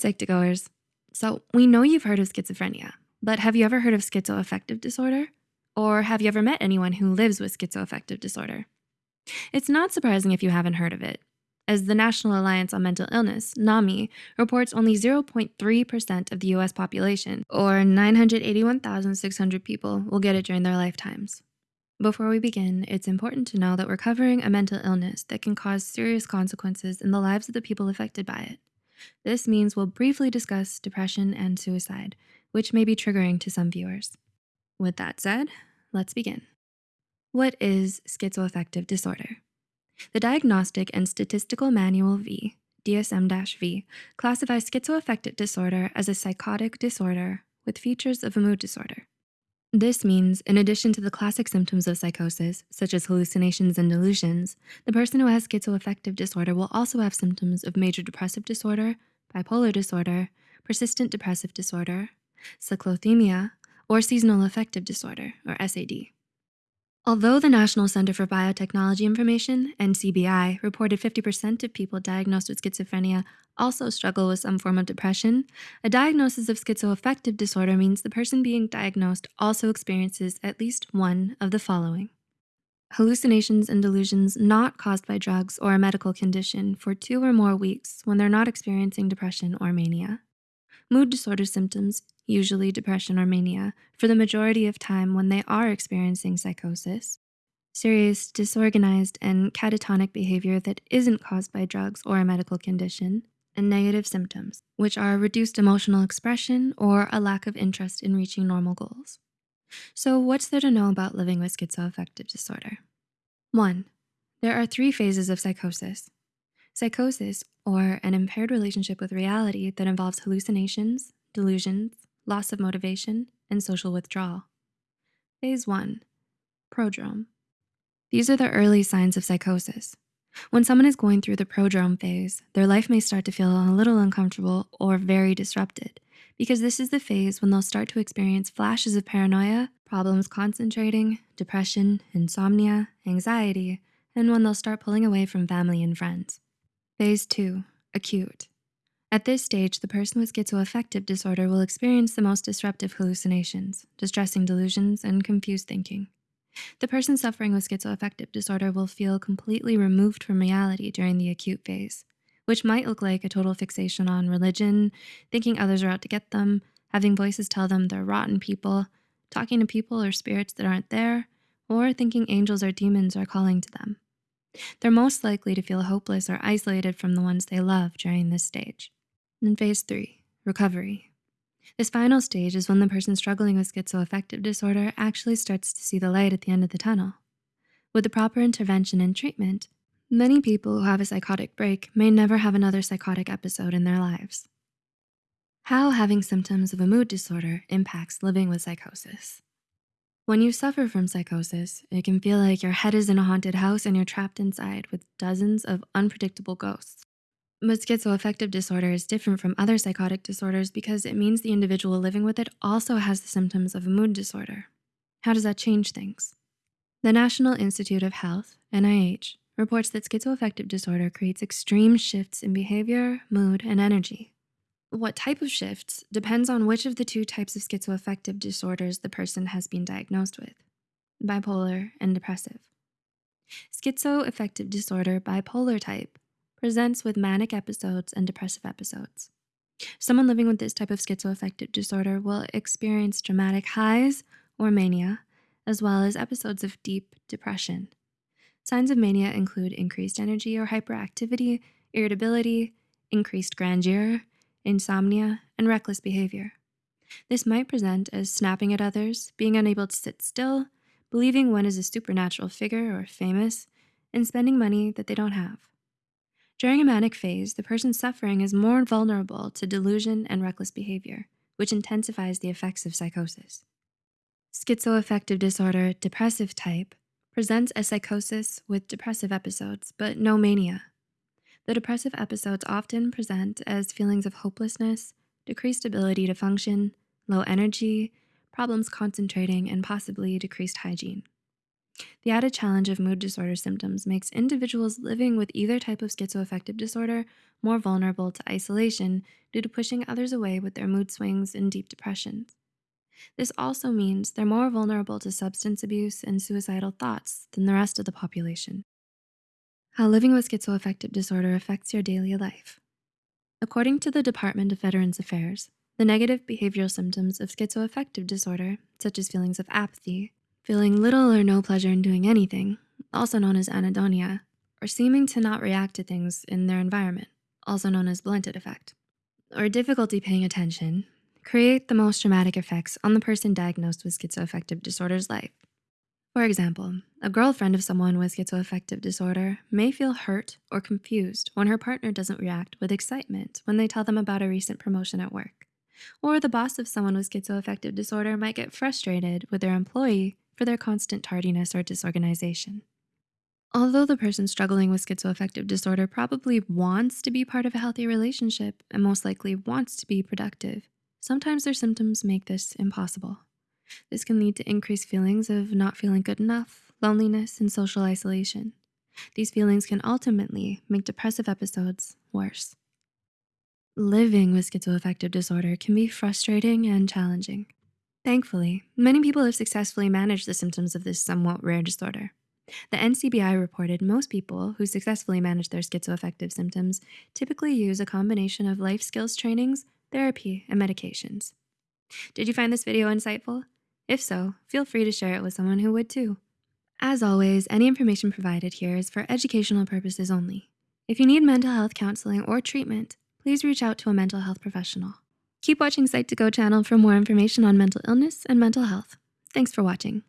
Psych2Goers. So we know you've heard of schizophrenia, but have you ever heard of schizoaffective disorder? Or have you ever met anyone who lives with schizoaffective disorder? It's not surprising if you haven't heard of it, as the National Alliance on Mental Illness, NAMI, reports only 0.3% of the US population, or 981,600 people, will get it during their lifetimes. Before we begin, it's important to know that we're covering a mental illness that can cause serious consequences in the lives of the people affected by it. This means we'll briefly discuss depression and suicide, which may be triggering to some viewers. With that said, let's begin. What is schizoaffective disorder? The Diagnostic and Statistical Manual V, DSM-V, classifies schizoaffective disorder as a psychotic disorder with features of a mood disorder. This means, in addition to the classic symptoms of psychosis, such as hallucinations and delusions, the person who has schizoaffective disorder will also have symptoms of major depressive disorder, bipolar disorder, persistent depressive disorder, cyclothymia, or seasonal affective disorder, or SAD. Although the National Center for Biotechnology Information, NCBI, reported 50% of people diagnosed with schizophrenia also struggle with some form of depression, a diagnosis of schizoaffective disorder means the person being diagnosed also experiences at least one of the following. Hallucinations and delusions not caused by drugs or a medical condition for two or more weeks when they're not experiencing depression or mania. Mood disorder symptoms usually depression or mania, for the majority of time when they are experiencing psychosis. Serious, disorganized, and catatonic behavior that isn't caused by drugs or a medical condition, and negative symptoms, which are reduced emotional expression or a lack of interest in reaching normal goals. So what's there to know about living with schizoaffective disorder? One, there are three phases of psychosis. Psychosis, or an impaired relationship with reality that involves hallucinations, delusions, loss of motivation, and social withdrawal. Phase one, prodrome. These are the early signs of psychosis. When someone is going through the prodrome phase, their life may start to feel a little uncomfortable or very disrupted because this is the phase when they'll start to experience flashes of paranoia, problems concentrating, depression, insomnia, anxiety, and when they'll start pulling away from family and friends. Phase two, acute. At this stage, the person with schizoaffective disorder will experience the most disruptive hallucinations, distressing delusions, and confused thinking. The person suffering with schizoaffective disorder will feel completely removed from reality during the acute phase, which might look like a total fixation on religion, thinking others are out to get them, having voices tell them they're rotten people, talking to people or spirits that aren't there, or thinking angels or demons are calling to them. They're most likely to feel hopeless or isolated from the ones they love during this stage. In phase three, recovery. This final stage is when the person struggling with schizoaffective disorder actually starts to see the light at the end of the tunnel. With the proper intervention and treatment, many people who have a psychotic break may never have another psychotic episode in their lives. How having symptoms of a mood disorder impacts living with psychosis. When you suffer from psychosis, it can feel like your head is in a haunted house and you're trapped inside with dozens of unpredictable ghosts. But schizoaffective disorder is different from other psychotic disorders because it means the individual living with it also has the symptoms of a mood disorder. How does that change things? The National Institute of Health, NIH, reports that schizoaffective disorder creates extreme shifts in behavior, mood, and energy. What type of shifts depends on which of the two types of schizoaffective disorders the person has been diagnosed with, bipolar and depressive. Schizoaffective disorder bipolar type presents with manic episodes and depressive episodes. Someone living with this type of schizoaffective disorder will experience dramatic highs or mania, as well as episodes of deep depression. Signs of mania include increased energy or hyperactivity, irritability, increased grandeur, insomnia, and reckless behavior. This might present as snapping at others, being unable to sit still, believing one is a supernatural figure or famous, and spending money that they don't have. During a manic phase, the person suffering is more vulnerable to delusion and reckless behavior, which intensifies the effects of psychosis. Schizoaffective disorder, depressive type, presents as psychosis with depressive episodes, but no mania. The depressive episodes often present as feelings of hopelessness, decreased ability to function, low energy, problems concentrating, and possibly decreased hygiene. The added challenge of mood disorder symptoms makes individuals living with either type of schizoaffective disorder more vulnerable to isolation due to pushing others away with their mood swings and deep depressions. This also means they're more vulnerable to substance abuse and suicidal thoughts than the rest of the population. How living with schizoaffective disorder affects your daily life. According to the Department of Veterans Affairs, the negative behavioral symptoms of schizoaffective disorder, such as feelings of apathy, feeling little or no pleasure in doing anything, also known as anhedonia, or seeming to not react to things in their environment, also known as blunted affect, or difficulty paying attention, create the most dramatic effects on the person diagnosed with schizoaffective disorder's life. For example, a girlfriend of someone with schizoaffective disorder may feel hurt or confused when her partner doesn't react with excitement when they tell them about a recent promotion at work. Or the boss of someone with schizoaffective disorder might get frustrated with their employee for their constant tardiness or disorganization. Although the person struggling with schizoaffective disorder probably wants to be part of a healthy relationship and most likely wants to be productive, sometimes their symptoms make this impossible. This can lead to increased feelings of not feeling good enough, loneliness, and social isolation. These feelings can ultimately make depressive episodes worse. Living with schizoaffective disorder can be frustrating and challenging. Thankfully, many people have successfully managed the symptoms of this somewhat rare disorder. The NCBI reported most people who successfully manage their schizoaffective symptoms typically use a combination of life skills trainings, therapy, and medications. Did you find this video insightful? If so, feel free to share it with someone who would too. As always, any information provided here is for educational purposes only. If you need mental health counseling or treatment, please reach out to a mental health professional. Keep watching Psych2Go channel for more information on mental illness and mental health. Thanks for watching.